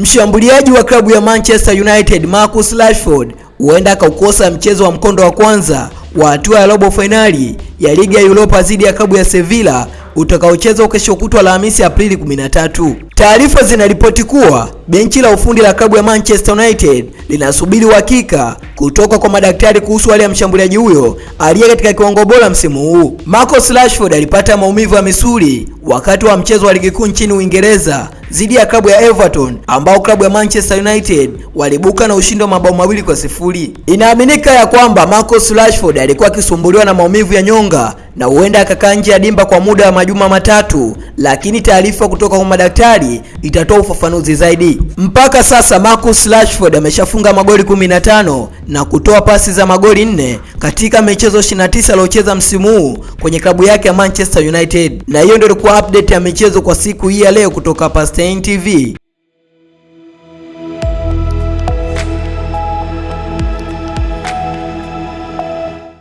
Mshambuliaji wa klabu ya Manchester United Marcus Rashford huenda akaukosa mchezo wa mkondo wa kwanza wa hatua ya robo fainali ya ligi ya Europa dhidi ya klabu ya Sevilla utakaochezwa kesho kutwa Alhamisi Aprili 13. Taarifa zinaripoti kuwa benchi la ufundi la klabu ya Manchester United linasubiri uhakika kutoka kwa madaktari kuhusu hali ya mshambuliaji huyo aliye katika kiwango bora msimu huu. Marcus Rashford alipata maumivu ya misuli wakati wa mchezo wa ligi kuu nchini Uingereza dhidi ya klabu ya Everton ambao klabu ya Manchester United walibuka na ushindi wa mabao mawili kwa sifuri. Inaaminika ya kwamba Marcus Rashford alikuwa akisumbuliwa na maumivu ya nyonga na huenda akakaa nje ya dimba kwa muda wa majuma matatu, lakini taarifa kutoka kwa madaktari itatoa ufafanuzi zaidi. Mpaka sasa Marcus Rashford ameshafunga magoli 15 na kutoa pasi za magoli nne katika michezo 29 aliocheza msimu huu kwenye klabu yake ya Manchester United. Na hiyo ndio ilikuwa update ya michezo kwa siku hii ya leo kutoka hapa Stein TV.